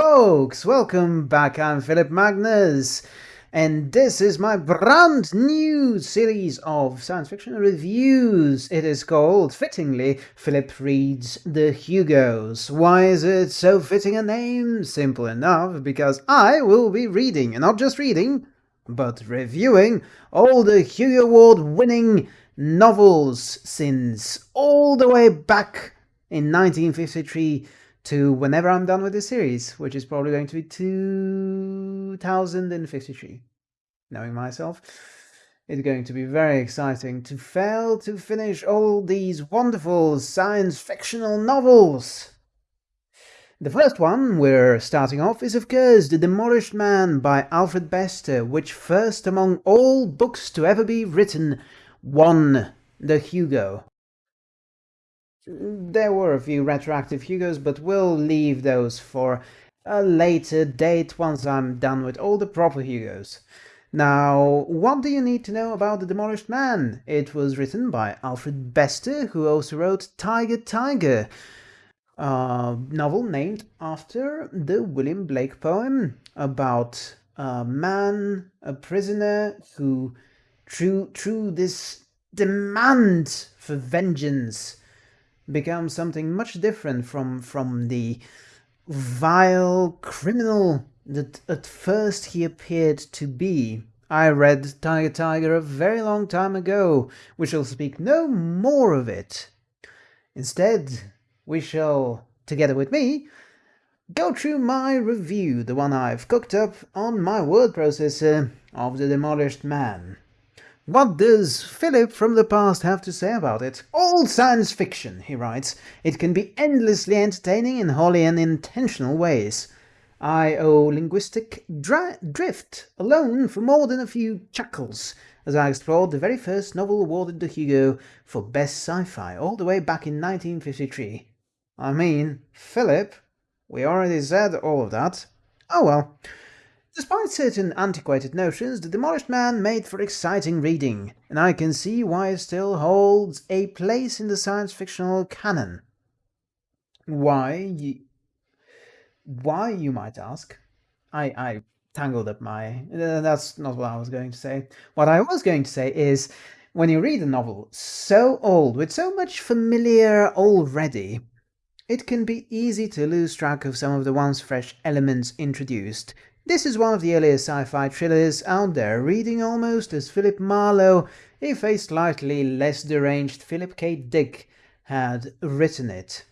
folks! Welcome back, I'm Philip Magnus, and this is my brand new series of science fiction reviews. It is called, fittingly, Philip Reads the Hugos. Why is it so fitting a name? Simple enough, because I will be reading, and not just reading, but reviewing all the Hugo Award winning novels since all the way back in 1953 to whenever I'm done with this series, which is probably going to be 2053. Knowing myself, it's going to be very exciting to fail to finish all these wonderful science fictional novels. The first one we're starting off is of course The Demolished Man by Alfred Bester, which first among all books to ever be written won the Hugo. There were a few retroactive Hugos, but we'll leave those for a later date once I'm done with all the proper Hugos. Now, what do you need to know about The Demolished Man? It was written by Alfred Bester, who also wrote Tiger Tiger, a novel named after the William Blake poem about a man, a prisoner, who, through, through this demand for vengeance, become something much different from from the vile criminal that at first he appeared to be. I read Tiger Tiger a very long time ago. We shall speak no more of it. Instead, we shall, together with me, go through my review, the one I've cooked up on my word processor of The Demolished Man. What does Philip from the past have to say about it? All science fiction, he writes. It can be endlessly entertaining in wholly unintentional ways. I owe linguistic drift alone for more than a few chuckles as I explored the very first novel awarded the Hugo for Best Sci-Fi all the way back in 1953. I mean, Philip, we already said all of that. Oh well. Despite certain antiquated notions, The Demolished Man made for exciting reading, and I can see why it still holds a place in the science fictional canon. Why, why, you might ask? I, I tangled up my... Uh, that's not what I was going to say. What I was going to say is, when you read a novel so old, with so much familiar already, it can be easy to lose track of some of the once fresh elements introduced, this is one of the earliest sci-fi thrillers out there, reading almost as Philip Marlowe, if a slightly less deranged Philip K. Dick had written it.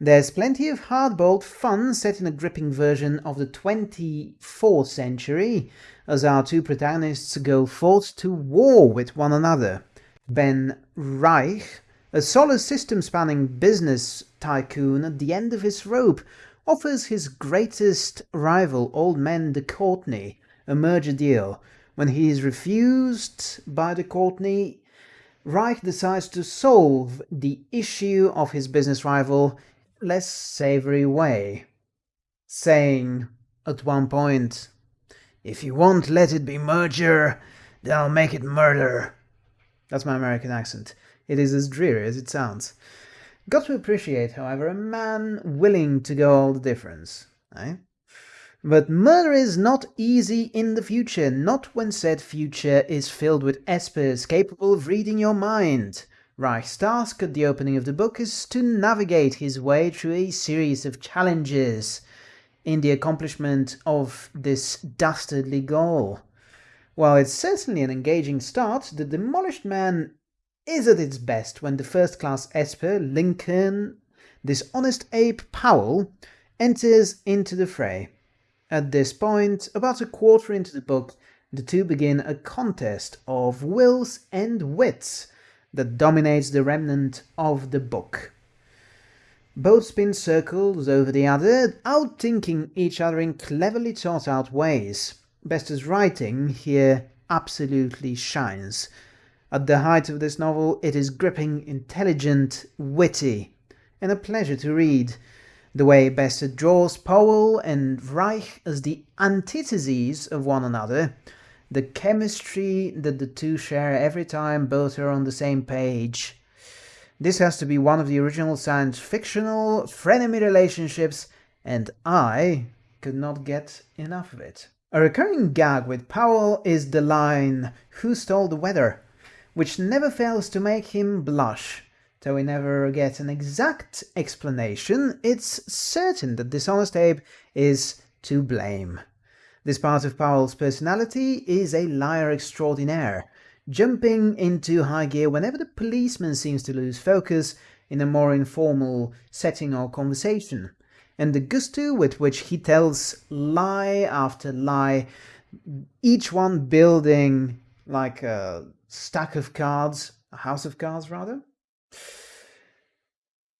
There's plenty of hardboiled fun set in a gripping version of the 24th century, as our two protagonists go forth to war with one another. Ben Reich, a solar system spanning business tycoon at the end of his rope, offers his greatest rival, Old Man D'Courtney, a merger deal. When he is refused by D'Courtney, Reich decides to solve the issue of his business rival less savory way, saying at one point, If you won't let it be merger, then I'll make it murder. That's my American accent. It is as dreary as it sounds. Got to appreciate, however, a man willing to go all the difference, eh? But murder is not easy in the future, not when said future is filled with espers capable of reading your mind. Reich's task at the opening of the book is to navigate his way through a series of challenges in the accomplishment of this dastardly goal. While it's certainly an engaging start, The Demolished Man is at its best when the first-class Esper, Lincoln, Dishonest Abe Powell, enters into the fray. At this point, about a quarter into the book, the two begin a contest of wills and wits that dominates the remnant of the book. Both spin circles over the other, outthinking each other in cleverly thought out ways. Bester's writing here absolutely shines, at the height of this novel, it is gripping, intelligent, witty, and a pleasure to read. The way Bester draws Powell and Reich as the antitheses of one another, the chemistry that the two share every time both are on the same page. This has to be one of the original science fictional frenemy relationships and I could not get enough of it. A recurring gag with Powell is the line, Who stole the weather? Which never fails to make him blush. Though we never get an exact explanation, it's certain that Dishonest Abe is to blame. This part of Powell's personality is a liar extraordinaire, jumping into high gear whenever the policeman seems to lose focus in a more informal setting or conversation, and the gusto with which he tells lie after lie, each one building like a stack of cards, a house of cards rather.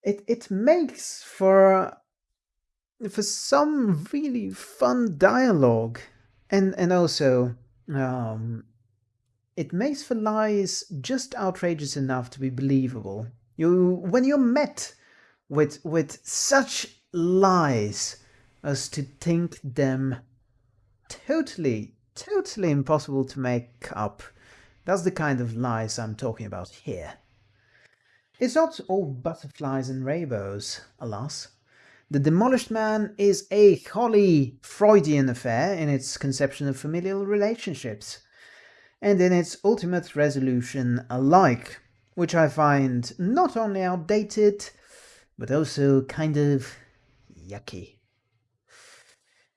It it makes for for some really fun dialogue, and and also um, it makes for lies just outrageous enough to be believable. You when you're met with with such lies as to think them totally totally impossible to make up that's the kind of lies I'm talking about here. It's not all butterflies and rainbows, alas. The Demolished Man is a wholly Freudian affair in its conception of familial relationships, and in its ultimate resolution alike, which I find not only outdated, but also kind of yucky.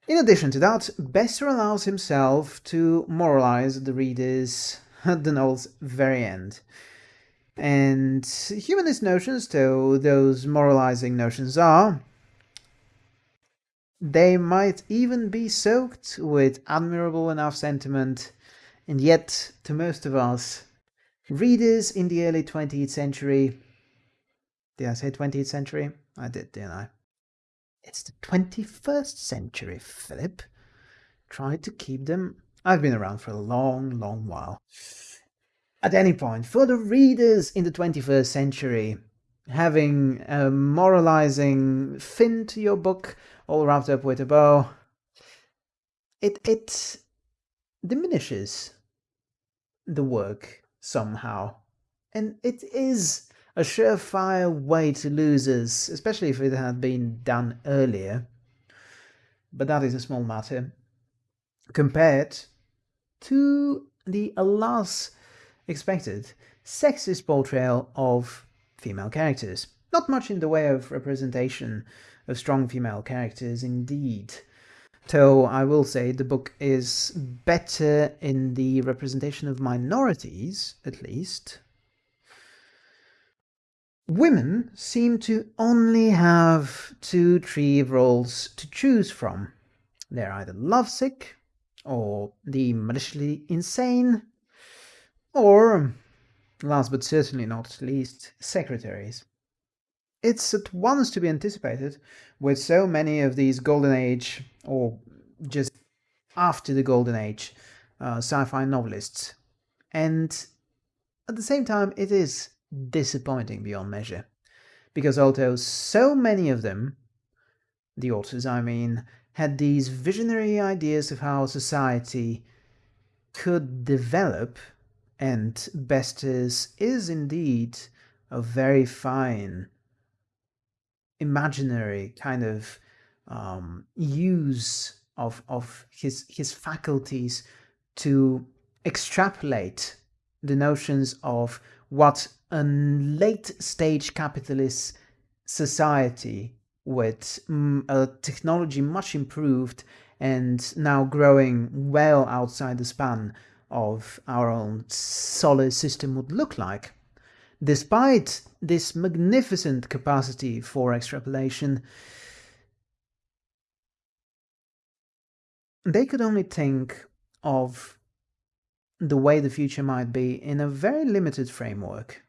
In addition to that, Bester allows himself to moralize the readers at the novel's very end. And humanist notions, though those moralizing notions are, they might even be soaked with admirable enough sentiment, and yet, to most of us, readers in the early 20th century, did I say 20th century? I did, didn't I? It's the 21st century, Philip. Try to keep them I've been around for a long, long while. At any point, for the readers in the 21st century, having a moralizing fin to your book, all wrapped up with a bow, it, it diminishes the work somehow. And it is a surefire way to lose us, especially if it had been done earlier. But that is a small matter compared to the, alas, expected sexist portrayal of female characters. Not much in the way of representation of strong female characters indeed. Though I will say the book is better in the representation of minorities, at least. Women seem to only have two tree roles to choose from. They're either lovesick or the maliciously insane, or, last but certainly not least, secretaries. It's at once to be anticipated with so many of these Golden Age, or just after the Golden Age, uh, sci-fi novelists. And at the same time, it is disappointing beyond measure. Because although so many of them, the authors I mean, had these visionary ideas of how society could develop, and Bester's is indeed a very fine imaginary kind of um, use of, of his, his faculties to extrapolate the notions of what a late stage capitalist society with mm, a technology much improved and now growing well outside the span of our own solar system would look like. Despite this magnificent capacity for extrapolation, they could only think of the way the future might be in a very limited framework.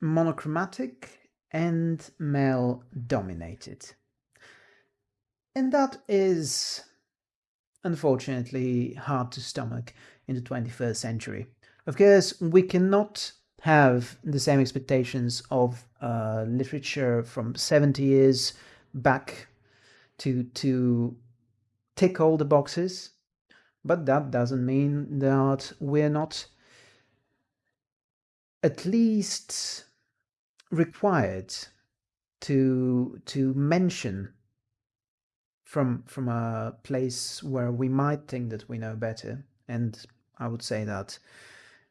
Monochromatic and male dominated. And that is unfortunately hard to stomach in the 21st century. Of course, we cannot have the same expectations of uh, literature from 70 years back to to tick all the boxes, but that doesn't mean that we're not at least required to to mention from from a place where we might think that we know better, and I would say that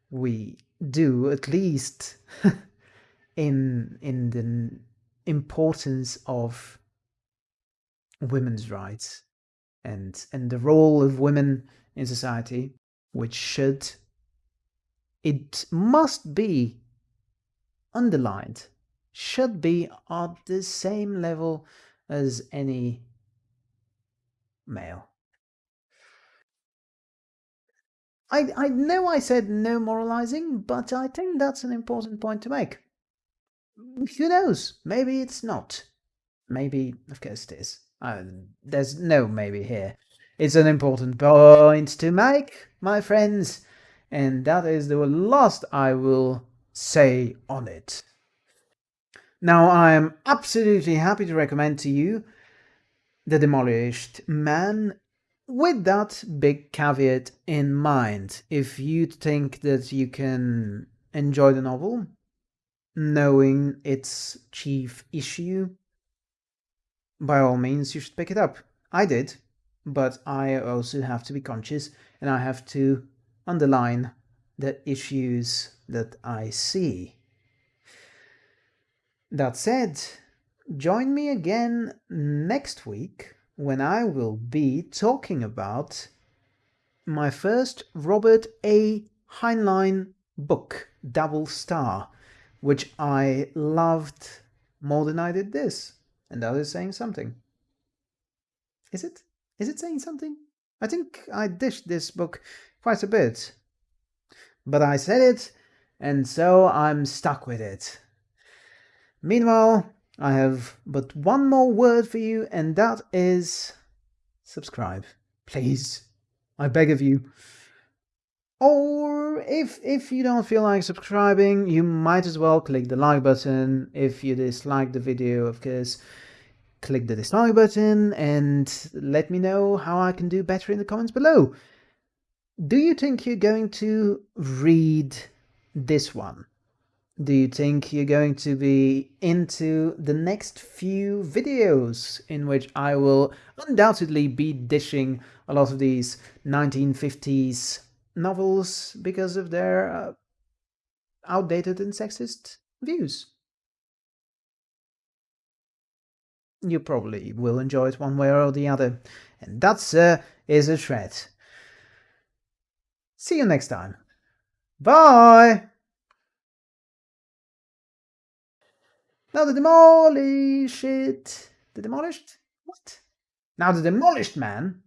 we do at least in in the importance of women's rights and and the role of women in society which should it must be underlined should be at the same level as any male I, I know I said no moralizing, but I think that's an important point to make. Who knows? Maybe it's not. Maybe, of course it is. Uh, there's no maybe here. It's an important point to make, my friends, and that is the last I will say on it. Now, I am absolutely happy to recommend to you The Demolished Man with that big caveat in mind, if you think that you can enjoy the novel, knowing its chief issue, by all means you should pick it up. I did, but I also have to be conscious and I have to underline the issues that I see. That said, join me again next week when I will be talking about my first Robert A. Heinlein book, Double Star, which I loved more than I did this. And that is saying something. Is it? Is it saying something? I think I dished this book quite a bit. But I said it, and so I'm stuck with it. Meanwhile, I have but one more word for you, and that is subscribe. Please. I beg of you. Or if if you don't feel like subscribing, you might as well click the like button. If you dislike the video, of course, click the dislike button and let me know how I can do better in the comments below. Do you think you're going to read this one? do you think you're going to be into the next few videos in which I will undoubtedly be dishing a lot of these 1950s novels because of their uh, outdated and sexist views? You probably will enjoy it one way or the other, and that, uh, is a threat. See you next time. Bye! Now the demolished... The demolished? What? Now the demolished man